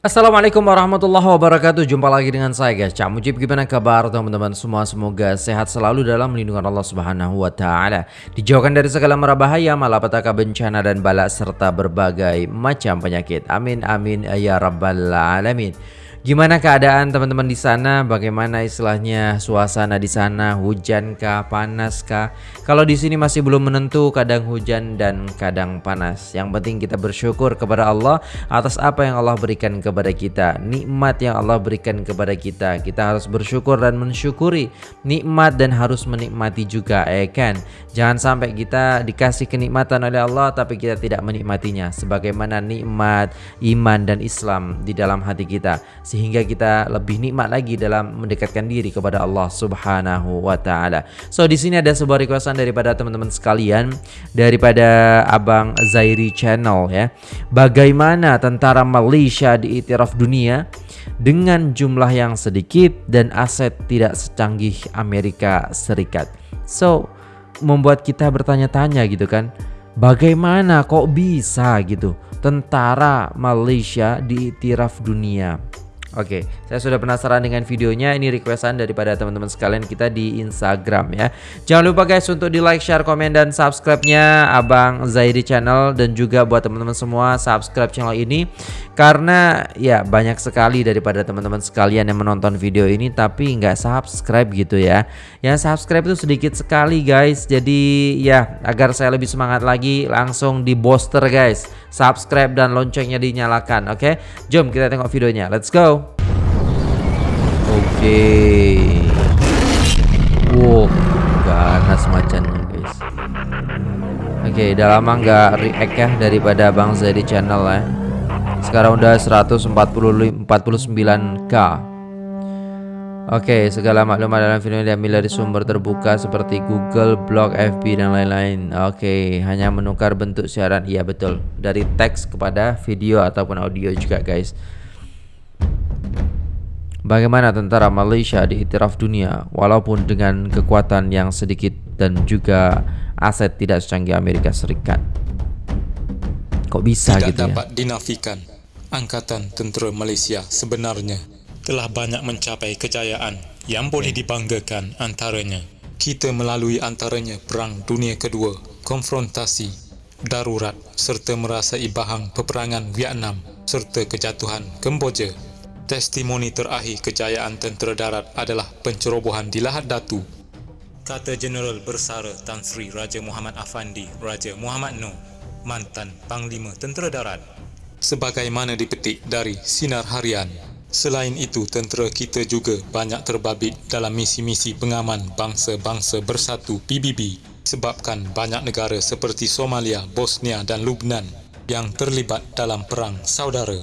Assalamualaikum warahmatullahi wabarakatuh. Jumpa lagi dengan saya guys. Cak Mujib gimana kabar teman-teman semua? Semoga sehat selalu dalam lindungan Allah subhanahu wa ta'ala. Dijauhkan dari segala mara bahaya Malapetaka bencana dan balak Serta berbagai macam penyakit. Amin amin ya rabbal alamin Gimana keadaan teman-teman di sana? Bagaimana istilahnya suasana di sana? Hujan kah, panas kah? Kalau di sini masih belum menentu, kadang hujan dan kadang panas. Yang penting kita bersyukur kepada Allah atas apa yang Allah berikan kepada kita. Nikmat yang Allah berikan kepada kita. Kita harus bersyukur dan mensyukuri nikmat dan harus menikmati juga, ya kan? Jangan sampai kita dikasih kenikmatan oleh Allah tapi kita tidak menikmatinya sebagaimana nikmat iman dan Islam di dalam hati kita sehingga kita lebih nikmat lagi dalam mendekatkan diri kepada Allah Subhanahu wa taala. So di sini ada sebuah requestan daripada teman-teman sekalian daripada Abang Zairi Channel ya. Bagaimana tentara Malaysia diiktiraf dunia dengan jumlah yang sedikit dan aset tidak secanggih Amerika Serikat. So membuat kita bertanya-tanya gitu kan. Bagaimana kok bisa gitu tentara Malaysia diiktiraf dunia? Oke, saya sudah penasaran dengan videonya. Ini requestan daripada teman-teman sekalian kita di Instagram ya. Jangan lupa guys untuk di like, share, komen, dan subscribe-nya Abang Zaidi Channel dan juga buat teman-teman semua subscribe channel ini karena ya banyak sekali daripada teman-teman sekalian yang menonton video ini tapi nggak subscribe gitu ya. Yang subscribe itu sedikit sekali guys. Jadi ya agar saya lebih semangat lagi langsung di booster guys. Subscribe dan loncengnya dinyalakan. Oke, jom kita tengok videonya. Let's go. Oke. Okay. Wow, ganas macannya guys. Oke, okay, udah lama nggak react ya daripada Bang Zedi channel ya. Sekarang udah 149k. Oke, okay, segala maklumat dalam video ini diambil dari sumber terbuka seperti Google, Blog, FB dan lain-lain. Oke, okay, hanya menukar bentuk siaran. Iya betul, dari teks kepada video ataupun audio juga guys. Bagaimana tentara Malaysia diiktiraf dunia walaupun dengan kekuatan yang sedikit dan juga aset tidak secanggih Amerika Serikat? Kok bisa tidak gitu ya? Tidak dapat dinafikan. Angkatan Tentera Malaysia sebenarnya telah banyak mencapai kejayaan yang boleh dibanggakan antaranya. Kita melalui antaranya Perang Dunia Kedua, konfrontasi, darurat serta merasai bahang peperangan Vietnam serta kejatuhan Kemboja. Testimoni terakhir kejayaan tentera darat adalah pencerobohan di Lahad Datu. Kata Jeneral Bersara Tan Sri Raja Muhammad Afandi Raja Muhammad Noh, mantan Panglima Tentera Darat. Sebagaimana dipetik dari Sinar Harian. Selain itu, tentera kita juga banyak terbabit dalam misi-misi pengaman bangsa-bangsa bersatu PBB sebabkan banyak negara seperti Somalia, Bosnia dan Lubnan yang terlibat dalam perang saudara.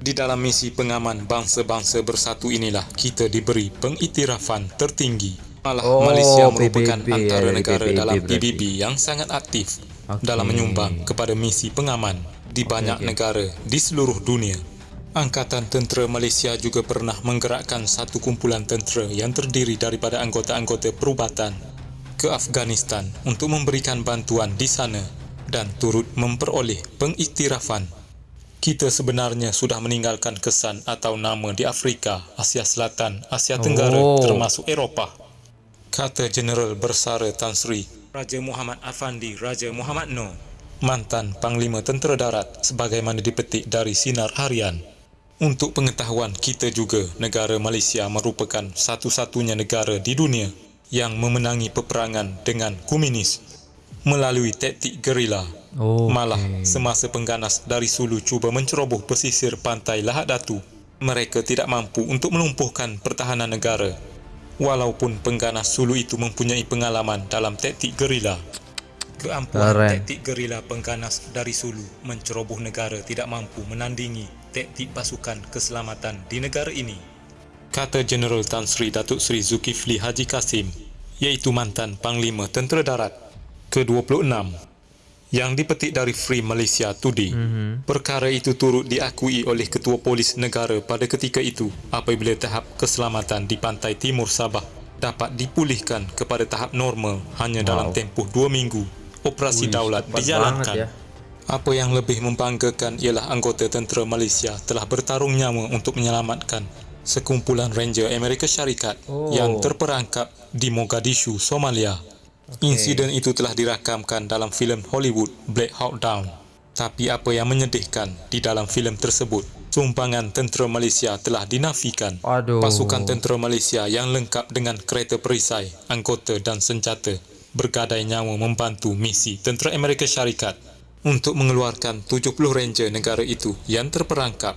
Di dalam misi pengaman bangsa-bangsa bersatu inilah kita diberi pengiktirafan tertinggi. Malah oh, Malaysia merupakan PBB, antara ya, negara PBB dalam PBB yang sangat aktif okay. dalam menyumbang kepada misi pengaman di banyak okay, okay. negara di seluruh dunia. Angkatan Tentera Malaysia juga pernah menggerakkan satu kumpulan tentera yang terdiri daripada anggota-anggota perubatan ke Afghanistan untuk memberikan bantuan di sana dan turut memperoleh pengiktirafan kita sebenarnya sudah meninggalkan kesan atau nama di Afrika, Asia Selatan, Asia Tenggara oh. termasuk Eropah. Kata Jeneral Bersara Tan Sri, Raja Muhammad Afandi Raja Muhammad Noh, mantan Panglima Tentera Darat sebagaimana dipetik dari Sinar Harian. Untuk pengetahuan kita juga, negara Malaysia merupakan satu-satunya negara di dunia yang memenangi peperangan dengan komunis melalui taktik gerila Oh, Malah semasa pengganas dari Sulu cuba menceroboh pesisir pantai Lahad Datu, mereka tidak mampu untuk melumpuhkan pertahanan negara. Walaupun pengganas Sulu itu mempunyai pengalaman dalam taktik gerila. Keampuan taktik gerila pengganas dari Sulu menceroboh negara tidak mampu menandingi taktik pasukan keselamatan di negara ini. Kata Jeneral Tan Sri Datuk Sri Zulkifli Haji Kasim, iaitu mantan Panglima Tentera Darat ke-26 yang dipetik dari Free Malaysia Today. Mm-hmm. Perkara itu turut diakui oleh Ketua Polis Negara pada ketika itu apabila tahap keselamatan di pantai timur Sabah dapat dipulihkan kepada tahap normal hanya wow. dalam tempoh dua minggu. Operasi Ui, daulat dijalankan. Ya. Apa yang lebih membanggakan ialah anggota tentera Malaysia telah bertarung nyawa untuk menyelamatkan sekumpulan Ranger Amerika Syarikat Oh. yang terperangkap di Mogadishu, Somalia. Insiden itu telah dirakamkan dalam filem Hollywood Black Hawk Down. Tapi apa yang menyedihkan di dalam filem tersebut, sumbangan tentera Malaysia telah dinafikan. Aduh. Pasukan tentera Malaysia yang lengkap dengan kereta perisai, anggota dan senjata bergadai nyawa membantu misi tentera Amerika Syarikat untuk mengeluarkan 70 ranger negara itu yang terperangkap.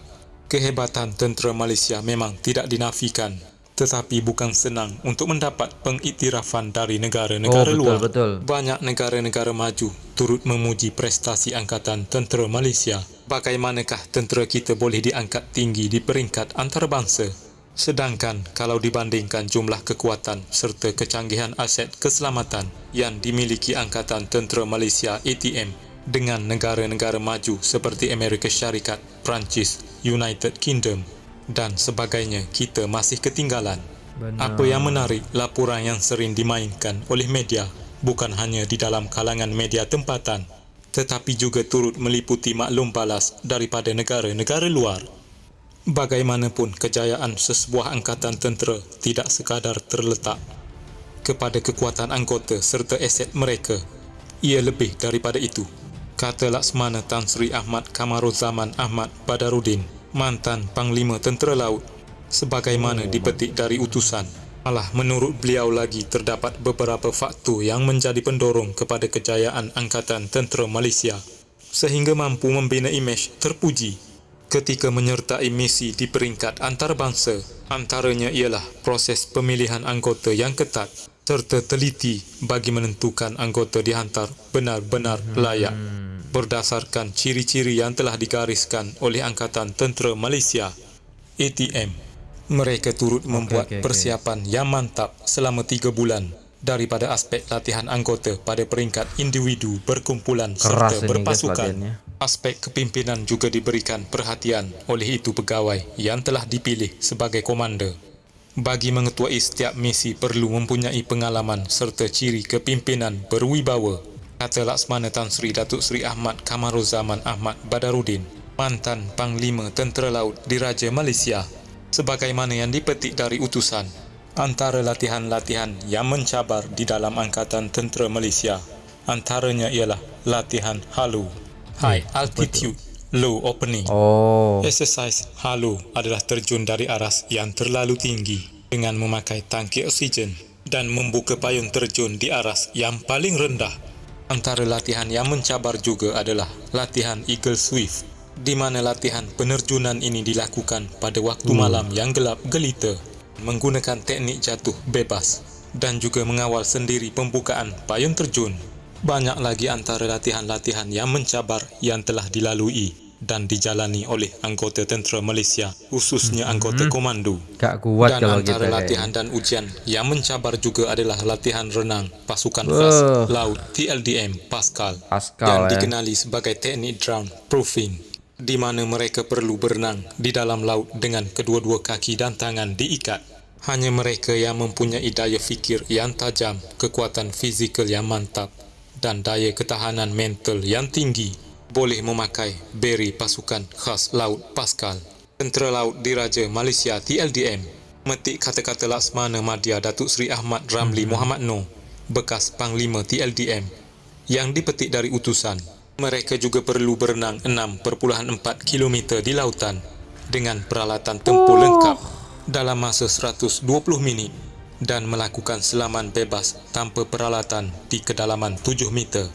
Kehebatan tentera Malaysia memang tidak dinafikan, tetapi bukan senang untuk mendapat pengiktirafan dari negara-negara Oh, betul, luar. betul. Banyak negara-negara maju turut memuji prestasi angkatan tentera Malaysia. Bagaimanakah tentera kita boleh diangkat tinggi di peringkat antarabangsa? Sedangkan kalau dibandingkan jumlah kekuatan serta kecanggihan aset keselamatan yang dimiliki Angkatan Tentera Malaysia ATM dengan negara-negara maju seperti Amerika Syarikat, Perancis, United Kingdom dan sebagainya, kita masih ketinggalan. Benar. Apa yang menarik, laporan yang sering dimainkan oleh media bukan hanya di dalam kalangan media tempatan, tetapi juga turut meliputi maklum balas daripada negara-negara luar. Bagaimanapun kejayaan sesebuah angkatan tentera tidak sekadar terletak kepada kekuatan anggota serta aset mereka. Ia lebih daripada itu. Kata Laksmana Tan Sri Ahmad Kamaruzaman Ahmad Badarudin, mantan Panglima Tentera Laut, sebagaimana dipetik dari utusan. Malah menurut beliau lagi terdapat beberapa faktor yang menjadi pendorong kepada kejayaan Angkatan Tentera Malaysia sehingga mampu membina imej terpuji ketika menyertai misi di peringkat antarabangsa. Antaranya ialah proses pemilihan anggota yang ketat serta teliti bagi menentukan anggota dihantar benar-benar layak berdasarkan ciri-ciri yang telah digariskan oleh Angkatan Tentera Malaysia ATM. Mereka turut membuat okey, okey. persiapan yang mantap selama tiga bulan daripada aspek latihan anggota pada peringkat individu berkumpulan Keras serta berpasukan. Aspek kepimpinan juga diberikan perhatian oleh itu pegawai yang telah dipilih sebagai komander. Bagi mengetuai setiap misi perlu mempunyai pengalaman serta ciri kepimpinan berwibawa. Kata Laksmana Tan Sri Datuk Seri Ahmad Kamaruzaman Ahmad Badarudin, mantan Panglima Tentera Laut Diraja Malaysia. Sebagaimana yang dipetik dari utusan, antara latihan-latihan yang mencabar di dalam Angkatan Tentera Malaysia, antaranya ialah latihan halu, high altitude, low opening. Oh. Exercise halu adalah terjun dari aras yang terlalu tinggi dengan memakai tangki oksigen dan membuka payung terjun di aras yang paling rendah. Antara latihan yang mencabar juga adalah latihan Eagle Swift di mana latihan penerjunan ini dilakukan pada waktu malam yang gelap gelita menggunakan teknik jatuh bebas dan juga mengawal sendiri pembukaan payung terjun. Banyak lagi antara latihan-latihan yang mencabar yang telah dilalui dan dijalani oleh anggota tentera Malaysia, khususnya anggota komando. Gak kuat Dan kalau antara kita latihan kayak. dan ujian yang mencabar juga adalah latihan renang pasukan Wah. khas laut TLDM Pascal, Pascal, yang eh. dikenali sebagai teknik drown proofing di mana mereka perlu berenang di dalam laut dengan kedua-dua kaki dan tangan diikat. Hanya mereka yang mempunyai daya fikir yang tajam, kekuatan fizikal yang mantap dan daya ketahanan mental yang tinggi boleh memakai beri pasukan khas laut Pascal. Tentera Laut Diraja Malaysia TLDM metik kata-kata Laksmana Madya Datuk Seri Ahmad Ramli Muhammad Noor, bekas Panglima TLDM yang dipetik dari utusan. Mereka juga perlu berenang 6.4 km di lautan dengan peralatan tempur lengkap dalam masa 120 minit dan melakukan selaman bebas tanpa peralatan di kedalaman 7 meter.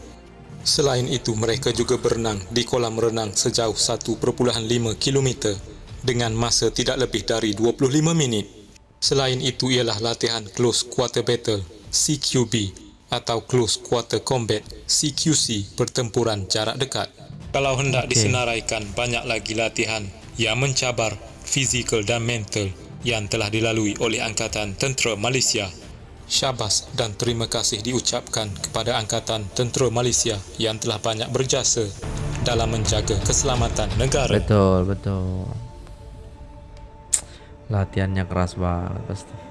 Selain itu, mereka juga berenang di kolam renang sejauh 1.5 km dengan masa tidak lebih dari 25 minit. Selain itu ialah latihan Close Quarter Battle CQB atau Close Quarter Combat CQC pertempuran jarak dekat. Kalau hendak Okey. disenaraikan banyak lagi latihan yang mencabar fizikal dan mental yang telah dilalui oleh Angkatan Tentera Malaysia. Syabas dan terima kasih diucapkan kepada Angkatan Tentera Malaysia yang telah banyak berjasa dalam menjaga keselamatan negara. Betul, betul. Latihannya keras banget pasti.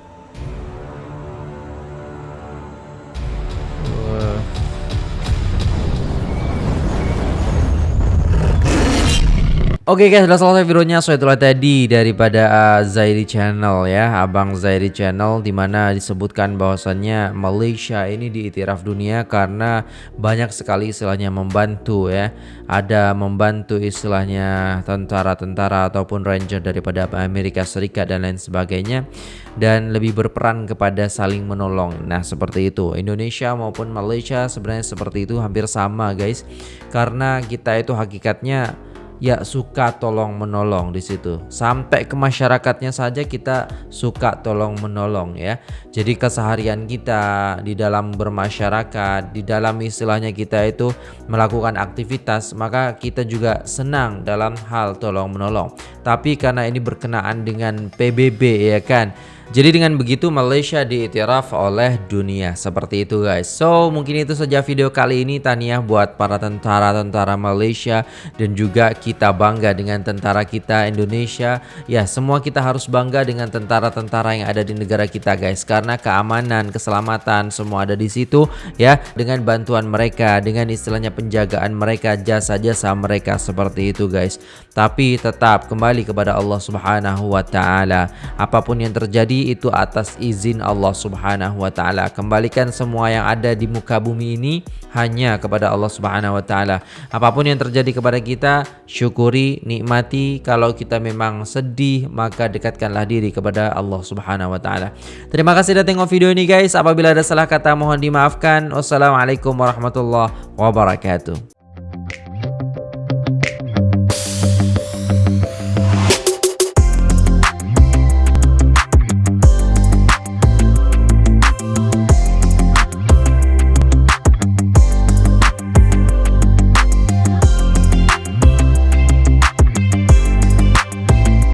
Oke guys, sudah selesai videonya. So itulah tadi daripada uh, Zairi Channel ya, Abang Zairi Channel di mana disebutkan bahwasannya Malaysia ini diiktiraf dunia karena banyak sekali istilahnya membantu ya. Ada membantu istilahnya tentara-tentara ataupun ranger daripada Amerika Serikat dan lain sebagainya dan lebih berperan kepada saling menolong. Nah, seperti itu. Indonesia maupun Malaysia sebenarnya seperti itu hampir sama guys. Karena kita itu hakikatnya ya suka tolong menolong di situ. Sampai ke masyarakatnya saja kita suka tolong menolong ya. Jadi keseharian kita di dalam bermasyarakat, di dalam istilahnya kita itu melakukan aktivitas, maka kita juga senang dalam hal tolong menolong. Tapi karena ini berkenaan dengan PBB ya kan jadi dengan begitu Malaysia diiktiraf oleh dunia seperti itu guys. So mungkin itu saja video kali ini Tania buat para tentara-tentara Malaysia dan juga kita bangga dengan tentara kita Indonesia. Ya semua kita harus bangga dengan tentara-tentara yang ada di negara kita guys karena keamanan, keselamatan semua ada di situ ya dengan bantuan mereka, dengan istilahnya penjagaan mereka, jasa-jasa mereka seperti itu guys. Tapi tetap kembali kepada Allah Subhanahu wa taala. Apapun yang terjadi itu atas izin Allah Subhanahu wa taala. Kembalikan semua yang ada di muka bumi ini hanya kepada Allah Subhanahu wa taala. Apapun yang terjadi kepada kita, syukuri, nikmati. Kalau kita memang sedih, maka dekatkanlah diri kepada Allah Subhanahu wa taala. Terima kasih sudah tengok video ini guys. Apabila ada salah kata mohon dimaafkan. Wassalamualaikum warahmatullahi wabarakatuh.